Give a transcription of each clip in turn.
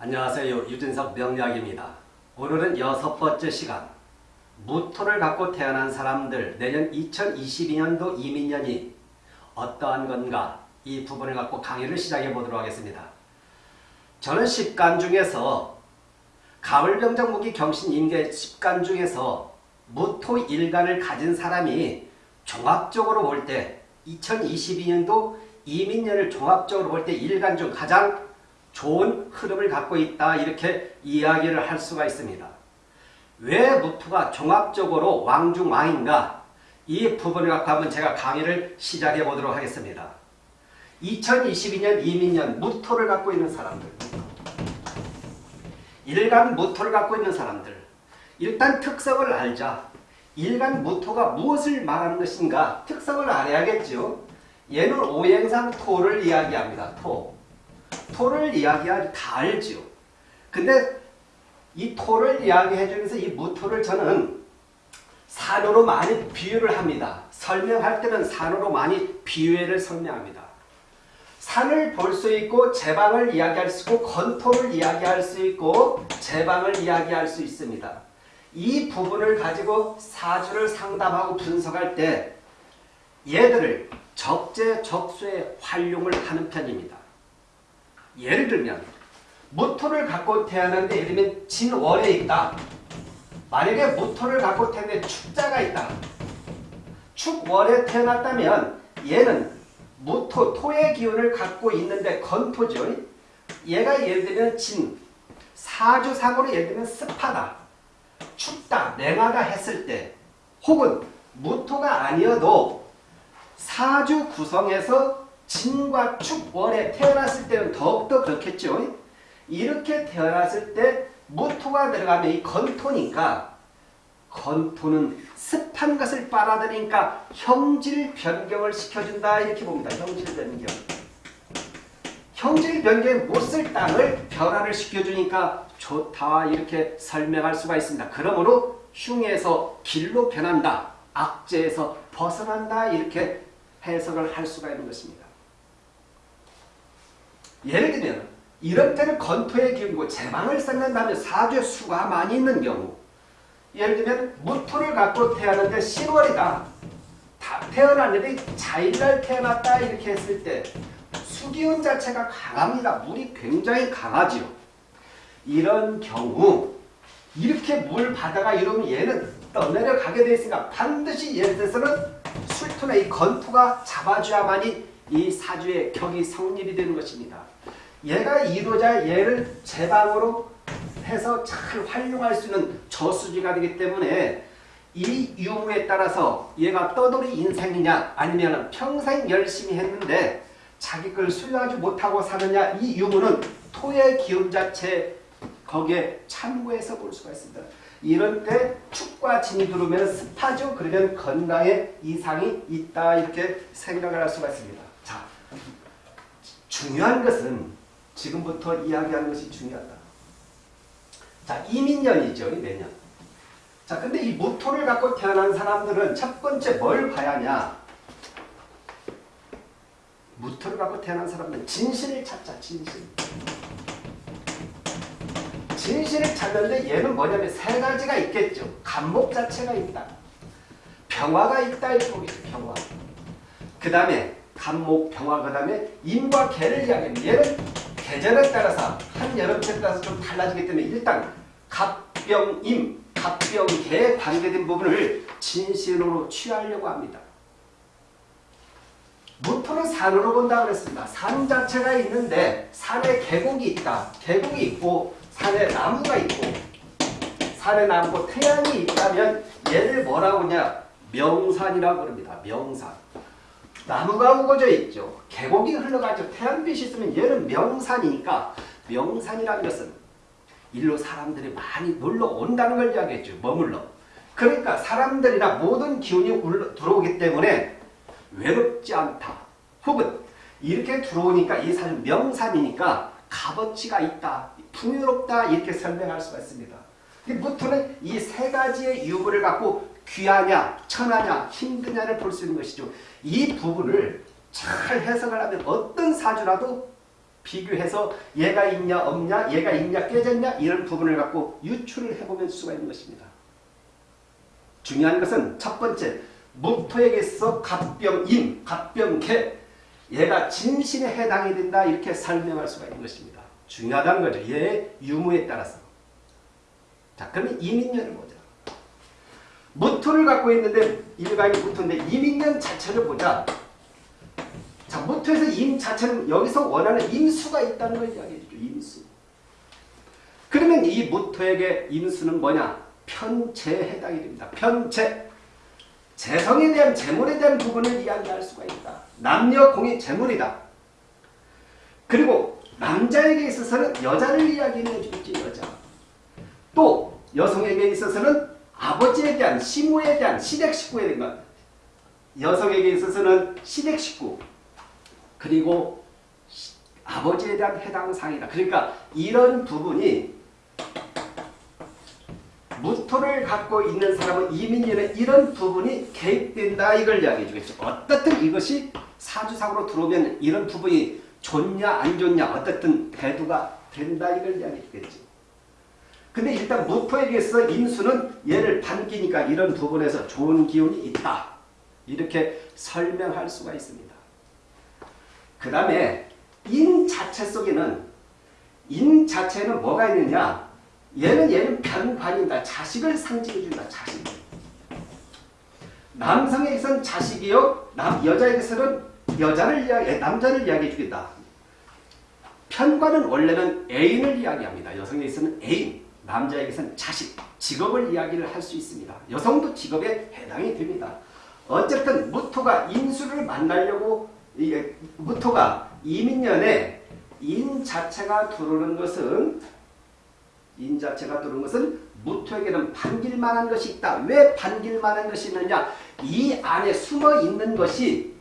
안녕하세요. 유진석 명약입니다. 오늘은 여섯 번째 시간 무토를 갖고 태어난 사람들 내년 2022년도 이민년이 어떠한 건가 이 부분을 갖고 강의를 시작해 보도록 하겠습니다. 저는 10간 중에서 가을병정 무기 경신 임계 10간 중에서 무토 일간을 가진 사람이 종합적으로 볼 때 2022년도 이민년을 종합적으로 볼때 일간 중 가장 좋은 흐름을 갖고 있다 이렇게 이야기를 할 수가 있습니다. 왜 무토가 종합적으로 왕중왕인가 이 부분을 갖고 한번 제가 강의를 시작해 보도록 하겠습니다. 2022년 이민년 무토를 갖고 있는 사람들 일간 무토를 갖고 있는 사람들 일단 특성을 알자. 일간 무토가 무엇을 말하는 것인가 특성을 알아야겠죠. 얘는 오행상 토를 이야기합니다. 토. 토를 이야기하기 다 알죠. 근데 이 토를 이야기해 주면서 이 무토를 저는 산으로 많이 비유를 합니다. 설명할 때는 산으로 많이 비유를 설명합니다. 산을 볼 수 있고 제방을 이야기할 수 있고 건토를 이야기할 수 있고 제방을 이야기할 수 있습니다. 이 부분을 가지고 사주를 상담하고 분석할 때 얘들을 적재적소에 활용을 하는 편입니다. 예를 들면 무토를 갖고 태어났는데 예를 들면 진월에 있다. 만약에 무토를 갖고 태어났는데 축자가 있다. 축월에 태어났다면 얘는 무토, 토의 기운을 갖고 있는데 건토죠. 얘가 예를 들면 진, 사주상으로 예를 들면 습하다, 춥다, 냉하다 했을 때 혹은 무토가 아니어도 사주 구성에서 진과 축월에 태어났을 때는 더욱더 그렇겠죠. 이렇게 태어났을 때 무토가 들어가면 이 건토니까 건토는 습한 것을 빨아들이니까 형질 변경을 시켜준다 이렇게 봅니다. 형질 변경. 형질 변경에 못 쓸 땅을 변화를 시켜주니까 좋다 이렇게 설명할 수가 있습니다. 그러므로 흉에서 길로 변한다. 악재에서 벗어난다 이렇게 해석을 할 수가 있는 것입니다. 예를 들면 이런 때는 건토의 기운이고 제방을 쌓는다면 사주에 수가 많이 있는 경우 예를 들면 무토를 갖고 태어났는데 10월이다. 태어났는데 자일날 태어났다 이렇게 했을 때 수기운 자체가 강합니다. 물이 굉장히 강하지요. 이런 경우 이렇게 물 바다가 이러면 얘는 떠내려 가게 되어 있으니까 반드시 예를 들어서는 술토나 이 건토가 잡아줘야만이 이 사주의 격이 성립이 되는 것입니다. 얘가 이루자 얘를 제방으로 해서 잘 활용할 수 있는 저수지가 되기 때문에 이 유무에 따라서 얘가 떠돌이 인생이냐 아니면 평생 열심히 했는데 자기 걸 수용하지 못하고 사느냐 이 유무는 토의 기운 자체 거기에 참고해서 볼 수가 있습니다. 이런 때 축과 진이 들어오면 습하죠. 그러면 건강에 이상이 있다 이렇게 생각을 할 수가 있습니다. 자, 중요한 것은 지금부터 이야기하는 것이 중요하다. 자, 이민년이죠. 내년. 자, 근데 이 무토를 갖고 태어난 사람들은 첫 번째 뭘 봐야 하냐? 무토를 갖고 태어난 사람들은 진실을 찾자. 진실. 진실을 찾는데 얘는 뭐냐면 세 가지가 있겠죠. 간목 자체가 있다. 평화가 있다. 이렇게 평화. 그 다음에 간목, 평화, 그 다음에 임과 개를 이야기합니다. 얘는 계절에 따라서 한 여름철에 따라서 좀 달라지기 때문에 일단 갑병임, 갑병개에 관계된 부분을 진실로 취하려고 합니다. 무토는 산으로 본다고 그랬습니다. 산 자체가 있는데 산에 계곡이 있다. 계곡이 있고 산에 나무가 있고 산에 나무고 태양이 있다면 얘를 뭐라고 하냐 명산이라고 그럽니다. 명산. 나무가 우거져 있죠. 계곡이 흘러가죠. 태양빛이 있으면 얘는 명산이니까 명산이라는 것은 일로 사람들이 많이 놀러 온다는 걸 이야기했죠. 머물러. 그러니까 사람들이나 모든 기운이 들어오기 때문에 외롭지 않다. 혹은 이렇게 들어오니까 이산 명산이니까 값어치가 있다. 풍요롭다. 이렇게 설명할 수가 있습니다. 무토는 이 세 가지의 유무를 갖고 귀하냐, 천하냐, 힘드냐를 볼 수 있는 것이죠. 이 부분을 잘 해석을 하면 어떤 사주라도 비교해서 얘가 있냐 없냐 얘가 있냐 깨졌냐 이런 부분을 갖고 유추를 해보면 수가 있는 것입니다. 중요한 것은 첫 번째 무토에게서 갑병임, 갑병개 얘가 진신에 해당이 된다 이렇게 설명할 수가 있는 것입니다. 중요하다는 거죠. 얘의 유무에 따라서. 자 그러면 이민년을 보자. 무토를 갖고 있는데 일간이 무토인데 이민년 자체를 보자. 자 무토에서 임 자체는 여기서 원하는 임수가 있다는 걸 이야기해 주죠. 임수. 그러면 이 무토에게 임수는 뭐냐? 편체에 해당이 됩니다. 편체. 재성에 대한 재물에 대한 부분을 이야기할 수가 있다. 남녀 공이 재물이다. 그리고 남자에게 있어서는 여자를 이야기해 주겠지 여자. 또 여성에게 있어서는 아버지에 대한 시무에 대한 시댁 식구에 대한 것. 여성에게 있어서는 시댁 식구 그리고 아버지에 대한 해당 사항이다. 그러니까 이런 부분이 무토를 갖고 있는 사람은 이민년에 이런 부분이 개입된다 이걸 이야기해 주겠죠. 어떻든 이것이 사주상으로 들어오면 이런 부분이 좋냐 안 좋냐 어떻든 대두가 된다 이걸 이야기해 주겠죠. 근데 일단 무토에게서 인수는 얘를 반기니까 이런 부분에서 좋은 기운이 있다. 이렇게 설명할 수가 있습니다. 그 다음에 인 자체 속에는 인 자체는 뭐가 있느냐 얘는 얘는 변관이다. 자식을 상징해준다. 자식. 남성에게서는 자식이요. 남, 여자에게서는 여자를 이야기, 남자를 이야기해 주겠다. 편관은 원래는 애인을 이야기합니다. 여성에게서는 애인, 남자에게서는 자식, 직업을 이야기를 할 수 있습니다. 여성도 직업에 해당이 됩니다. 어쨌든 무토가 인수를 만나려고 이게 무토가 이민년에 인 자체가 들어오는 것은 인 자체가 들어오는 것은 무토에게는 반길만한 것이 있다. 왜 반길만한 것이 있느냐? 이 안에 숨어 있는 것이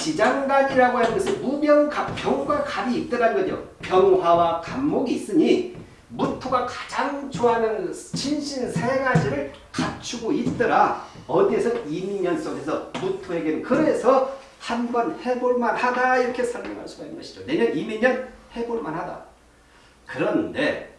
지장간이라고 하는 것은 무병갑, 병과 갑이 있더라는 거죠. 병화와 갑목이 있으니 무토가 가장 좋아하는 진신 세 가지를 갖추고 있더라. 어디에서 이민년 속에서 무토에게는 그래서 한번 해볼만 하다 이렇게 설명할 수가 있는 것이죠. 내년 이민년 해볼만 하다. 그런데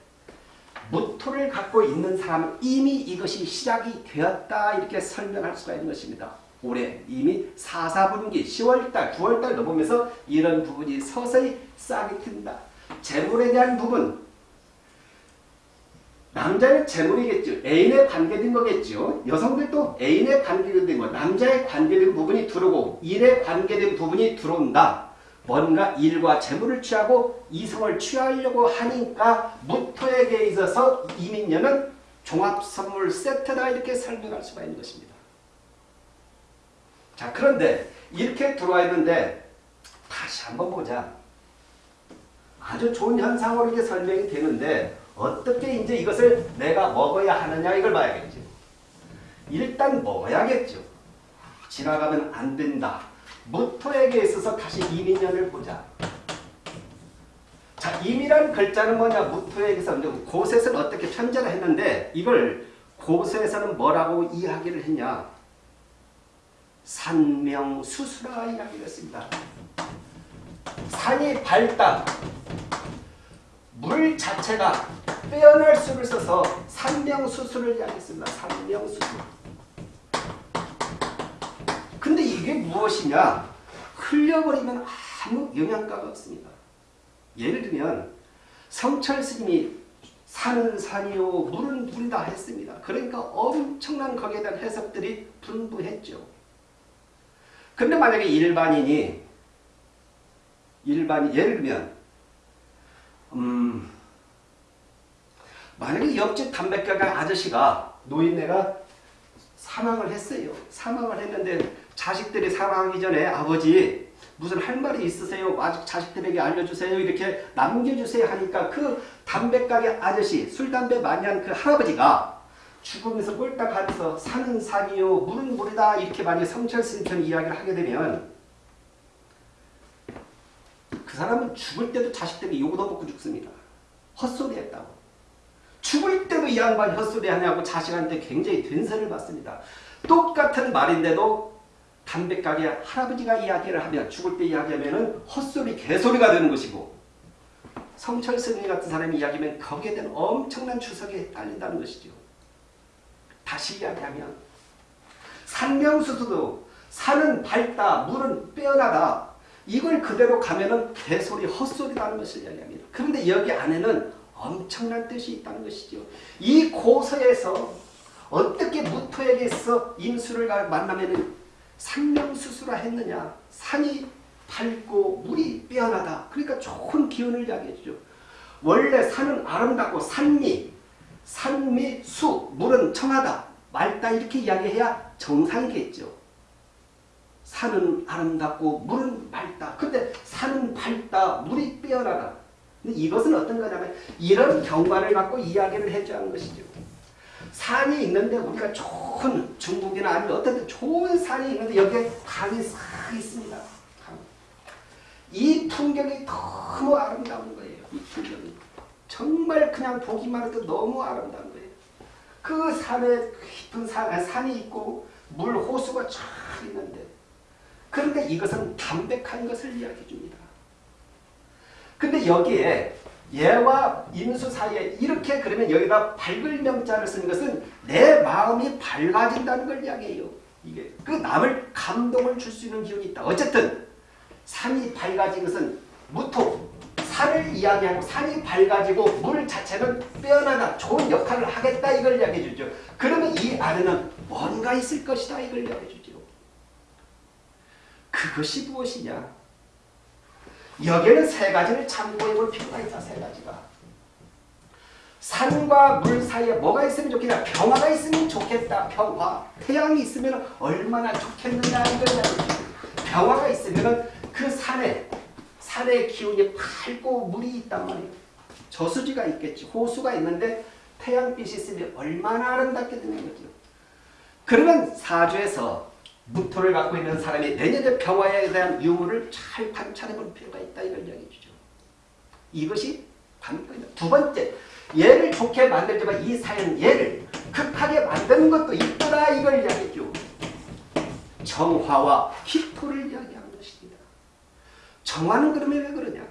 무토를 갖고 있는 사람은 이미 이것이 시작이 되었다 이렇게 설명할 수가 있는 것입니다. 올해 이미 4, 4분기 10월달, 9월달 넘으면서 이런 부분이 서서히 싹이 튼다. 재물에 대한 부분 남자의 재물이겠죠. 애인에 관계된 거겠죠. 여성들도 애인에 관계된 거, 남자에 관계된 부분이 들어오고 일에 관계된 부분이 들어온다. 뭔가 일과 재물을 취하고 이성을 취하려고 하니까 무토에게 있어서 이민년은 종합선물 세트다 이렇게 설명할 수가 있는 것입니다. 자 그런데 이렇게 들어와 있는데 다시 한번 보자. 아주 좋은 현상으로 이게 설명이 되는데 어떻게 이제 이것을 내가 먹어야 하느냐 이걸 봐야겠죠. 일단 먹어야겠죠. 지나가면 안 된다. 무토에게 있어서 다시 이민년을 보자. 자, 임이라는 글자는 뭐냐? 무토에게서 고셋을 어떻게 편제를 했는데 이걸 고셋에서는 뭐라고 이야기를 했냐? 산명수수라 이야기를 했습니다. 산이 밝다. 물 자체가 빼어날 수를 써서 산명수수를 이야기했습니다. 산명수수. 근데 이게 무엇이냐? 흘려버리면 아무 영향가가 없습니다. 예를 들면 성철 스님이 산은 산이요 물은 물이다 했습니다. 그러니까 엄청난 거기에 대한 해석들이 분부했죠. 근데 만약에 일반인이 일반인 예를 들면 음 만약에 옆집 담배가게 아저씨가 노인네가 사망을 했어요. 사망을 했는데 자식들이 사망하기 전에 아버지 무슨 할 말이 있으세요? 자식들에게 알려주세요. 이렇게 남겨주세요 하니까 그 담배가게 아저씨 술 담배 많이 하는 그 할아버지가 죽으면서 꼴딱 하면서 산은 산이요 물은 물이다 이렇게 만약 성철 스님처럼 이야기를 하게 되면 그 사람은 죽을 때도 자식들이 욕도 먹고 죽습니다. 헛소리 했다고. 죽을 때도 이 양반이 헛소리 하냐고 자식한테 굉장히 된세를 받습니다. 똑같은 말인데도 담백하게 할아버지가 이야기를 하면 죽을 때 이야기하면은 헛소리 개소리가 되는 것이고 성철 스님 같은 사람이 이야기하면 거기에 대한 엄청난 추석이 딸린다는 것이죠. 다시 이야기하면 산명수수도 산은 밝다 물은 빼어나다 이걸 그대로 가면은 개소리 헛소리라는 것을 이야기합니다. 그런데 여기 안에는 엄청난 뜻이 있다는 것이죠. 이 고서에서 어떻게 무토에게서 임수를 만나면은 산명수수라 했느냐 산이 밝고 물이 빼어나다 그러니까 좋은 기운을 이야기해 주죠. 원래 산은 아름답고 산미 산미 수 물은 청하다 맑다 이렇게 이야기해야 정상이겠죠. 산은 아름답고 물은 맑다. 근데 산은 밝다. 물이 빼어나다. 이것은 어떤 거냐면 이런 경관을 갖고 이야기를 해줘야 하는 것이죠. 산이 있는데 우리가 좋은 중국이나 아니면 어떤 데 좋은 산이 있는데 여기에 강이 싹 있습니다. 강. 이 풍경이 너무 아름다운 거예요. 이 풍경이. 정말 그냥 보기만 해도 너무 아름다운 거예요. 그 산에 깊은 산, 산이 있고 물 호수가 쫙 있는데 그런데 이것은 담백한 것을 이야기해 줍니다. 근데 여기에 예와 임수 사이에 이렇게 그러면 여기다 밝을 명자를 쓰는 것은 내 마음이 밝아진다는 걸 이야기해요. 이게 그 남을 감동을 줄 수 있는 기운이 있다. 어쨌든 산이 밝아진 것은 무토 산을 이야기하고 산이 밝아지고 물 자체는 빼어나다 좋은 역할을 하겠다 이걸 이야기해 주죠. 그러면 이 안에는 뭔가 있을 것이다 이걸 이야기해 주죠. 그것이 무엇이냐? 여기에는 세 가지를 참고해 볼 필요가 있다. 세 가지가. 산과 물 사이에 뭐가 있으면 좋겠냐? 평화가 있으면 좋겠다. 평화. 태양이 있으면 얼마나 좋겠느냐 이걸 평화가 있으면 그 산에 산의 기운이 밝고 물이 있단 말이에요. 저수지가 있겠지. 호수가 있는데 태양빛이 있으면 얼마나 아름답게 되는 거죠. 그러면 사주에서 무토를 갖고 있는 사람이 내년의 평화에 대한 유무를 잘 관찰해 볼 필요가 있다 이걸 이야기해 주죠. 이것이 관건이다. 두 번째, 얘를 좋게 만들지만 이 사연 얘를 극하게 만드는 것도 있더라 이걸 이야기해 줘. 정화와 기토를 이야기하는 것입니다. 정화는 그러면 왜 그러냐?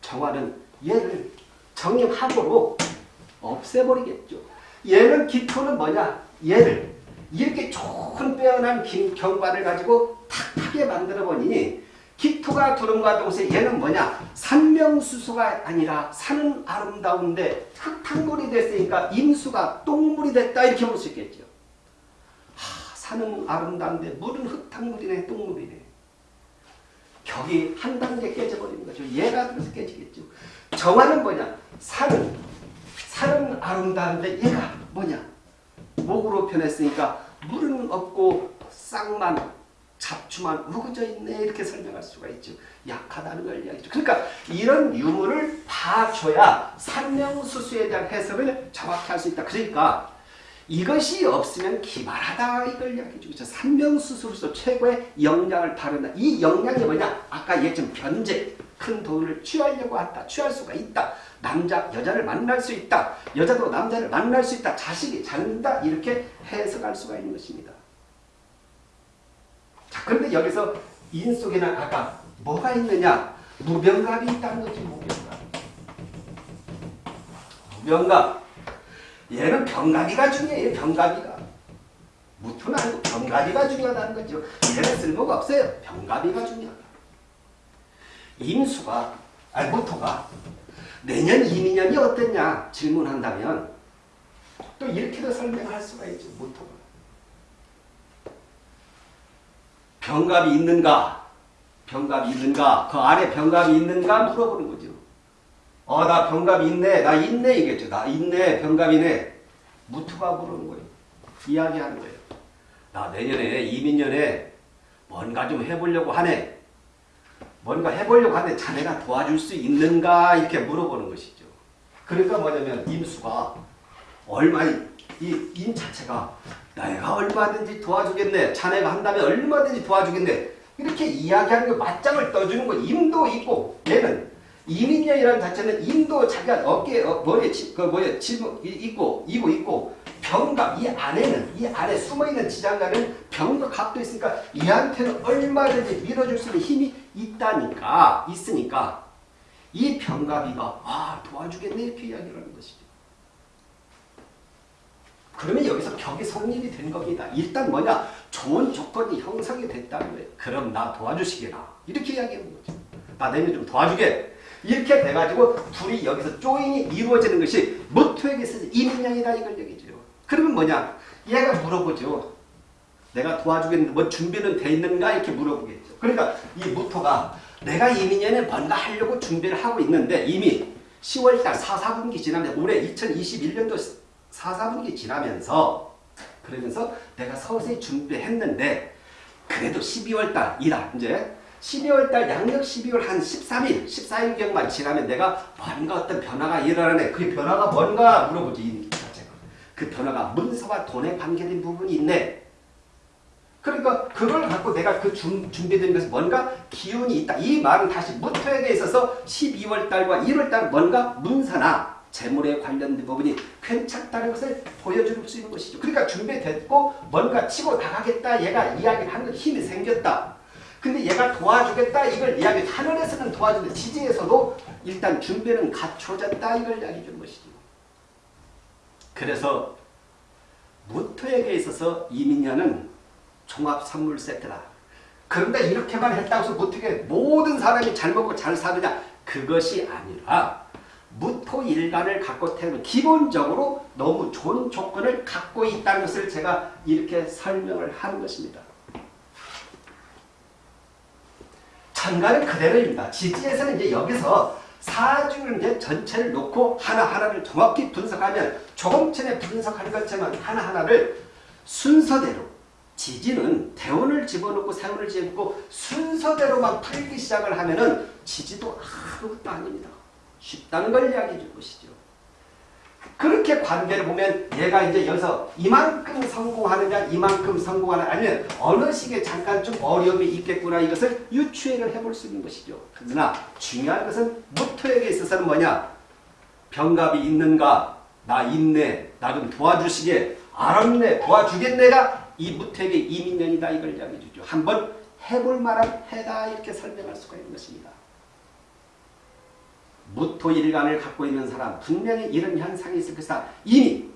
정화는 얘를 정력하고로 없애버리겠죠. 얘는 기토는 뭐냐? 얘를 이렇게 좋은 빼어난 경관을 가지고 탁하게 만들어 보니 기토가 두름과 동시에 얘는 뭐냐 산명수수가 아니라 산은 아름다운데 흙탕물이 됐으니까 임수가 똥물이 됐다 이렇게 볼 수 있겠죠. 하, 산은 아름다운데 물은 흙탕물이네 똥물이네. 격이 한 단계 깨져버리는 거죠. 얘가 그래서 깨지겠죠. 정화는 뭐냐 산은 산은 아름다운데 얘가 뭐냐 목으로 표현했으니까 물은 없고 쌍만 잡초만 우거져 있네 이렇게 설명할 수가 있죠. 약하다는 걸 이야기죠. 그러니까 이런 유무를 봐줘야 산명수수에 대한 해석을 정확히 할 수 있다. 그러니까 이것이 없으면 기발하다 이걸 이야기해 주죠. 산명수수로서 최고의 역량을 다룬다. 이 역량이 뭐냐? 아까 얘기했지만 변제, 큰 돈을 취하려고 한다. 취할 수가 있다. 남자, 여자를 만날 수 있다. 여자도 남자를 만날 수 있다. 자식이 잘는다 이렇게 해석할 수가 있는 것입니다. 자, 그런데 여기서 인 속에는 아까 뭐가 있느냐? 무병갑이 있다는 거지, 무병갑. 무병갑. 얘는 병갑이가 중요해요, 병갑이가. 무토는 아니고 병갑이가 중요하다는 거죠. 얘는 쓸모가 없어요. 병갑이가 중요하다. 임수가, 아니, 무토가 내년 이민년이 어땠냐 질문한다면 또 이렇게도 설명할 수가 있죠. 무토가. 병갑이 있는가? 병갑이 있는가? 그 아래 병갑이 있는가? 물어보는 거죠. 어, 나 병갑이 있네. 나 있네. 이겠죠. 나 있네. 병갑이네. 무토가 물어는 거예요. 이야기하는 거예요. 나 내년에 이민년에 뭔가 좀 해보려고 하네. 뭔가 해보려고 하는데 자네가 도와줄 수 있는가 이렇게 물어보는 것이죠. 그러니까 뭐냐면 임수가 얼마 이 임 자체가 내가 얼마든지 도와주겠네. 자네가 한다면 얼마든지 도와주겠네. 이렇게 이야기하는 거 맞짱을 떠주는 거 임도 있고 얘는 이민년이라는 자체는 임도 자기가 어깨 어, 머리에 치, 그 뭐야 치 있고 이고 있고 병각 이 안에는 이 안에 숨어있는 지장간은 병과 각도 있으니까 얘한테는 얼마든지 밀어줄 수 있는 힘이 있다니까 있으니까 이 병갑이가 아 도와주겠네 이렇게 이야기를 하는 것이죠. 그러면 여기서 격이 성립이 된 겁니다. 일단 뭐냐 좋은 조건이 형성이 됐다는 거예요. 그럼 나 도와주시게나 이렇게 이야기하는 거죠. 나 내면 좀 도와주게 이렇게 돼가지고 둘이 여기서 조인이 이루어지는 것이 무토에게 있어서 이민양이다 이걸 얘기죠. 그러면 뭐냐 얘가 물어보죠. 내가 도와주겠는데 뭐 준비는 돼 있는가 이렇게 물어보겠죠. 그러니까 이 무토가 내가 이민년에 뭔가 하려고 준비를 하고 있는데 이미 10월달 4, 4분기 지나면 올해 2021년도 4, 4분기 지나면서 그러면서 내가 서서히 준비했는데 그래도 12월달이다 이제 12월달 양력 12월 한 13일 14일경만 지나면 내가 뭔가 어떤 변화가 일어나네 그 변화가 뭔가 물어보지 그 변화가 문서와 돈에 관계된 부분이 있네 그러니까 그걸 갖고 내가 그 준, 준비된 것이 뭔가 기운이 있다. 이 말은 다시 무토에게 있어서 12월 달과 1월 달 뭔가 문서나 재물에 관련된 부분이 괜찮다는 것을 보여줄 수 있는 것이죠. 그러니까 준비됐고 뭔가 치고 나가겠다. 얘가 이야기를 하는 힘이 생겼다. 근데 얘가 도와주겠다. 이걸 이야기 하늘에서는 도와주는데 지지에서도 일단 준비는 갖춰졌다. 이걸 이야기해 주는 것이죠. 그래서 무토에게 있어서 이민년은 종합 선물 세트다. 그런데 이렇게만 했다고 해서 무토에 모든 사람이 잘 먹고 잘 사느냐? 그것이 아니라 무토 일간을 갖고 태어난 기본적으로 너무 좋은 조건을 갖고 있다는 것을 제가 이렇게 설명을 하는 것입니다. 천간은 그대로입니다. 지지에서는 이제 여기서 사주를 이제 전체를 놓고 하나하나를 정확히 분석하면 조금 전에 분석한 것처럼 하나하나를 순서대로 지지는 대운을 집어넣고 세운을 집고 순서대로만 풀기 시작을 하면은 지지도 아무것도 아닙니다. 쉽다는 걸 이야기해 줄 것이죠. 그렇게 관계를 보면 얘가 이제 여기서 이만큼 성공하느냐 이만큼 성공하느냐 아니면 어느 시기에 잠깐 좀 어려움이 있겠구나 이것을 유추해를 해볼 수 있는 것이죠. 그러나 중요한 것은 무토에게 있어서는 뭐냐 병갑이 있는가 나 있네 나 좀 도와주시게 알았네 도와주겠네가 이 무택의 이민년이다 이걸 이야기해 주죠. 한번 해볼 만한 해다 이렇게 설명할 수가 있는 것입니다. 무토일간을 갖고 있는 사람 분명히 이런 현상이 있을 것이다. 이미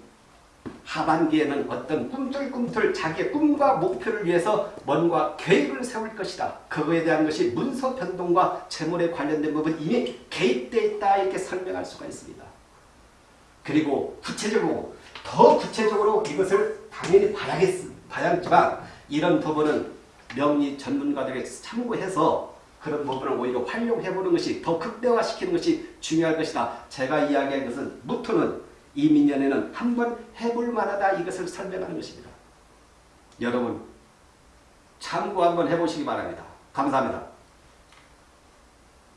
하반기에는 어떤 꿈틀꿈틀 자기의 꿈과 목표를 위해서 뭔가 계획을 세울 것이다. 그거에 대한 것이 문서 변동과 재물에 관련된 부분 이미 개입되어 있다 이렇게 설명할 수가 있습니다. 그리고 구체적으로 더 구체적으로 이것을 당연히 봐야겠, 봐야겠지만 이런 부분은 명리 전문가들에게 참고해서 그런 부분을 오히려 활용해보는 것이 더 극대화시키는 것이 중요할 것이다. 제가 이야기한 것은 무토는 이민년에는 한번 해볼 만하다 이것을 설명하는 것입니다. 여러분 참고 한번 해보시기 바랍니다. 감사합니다.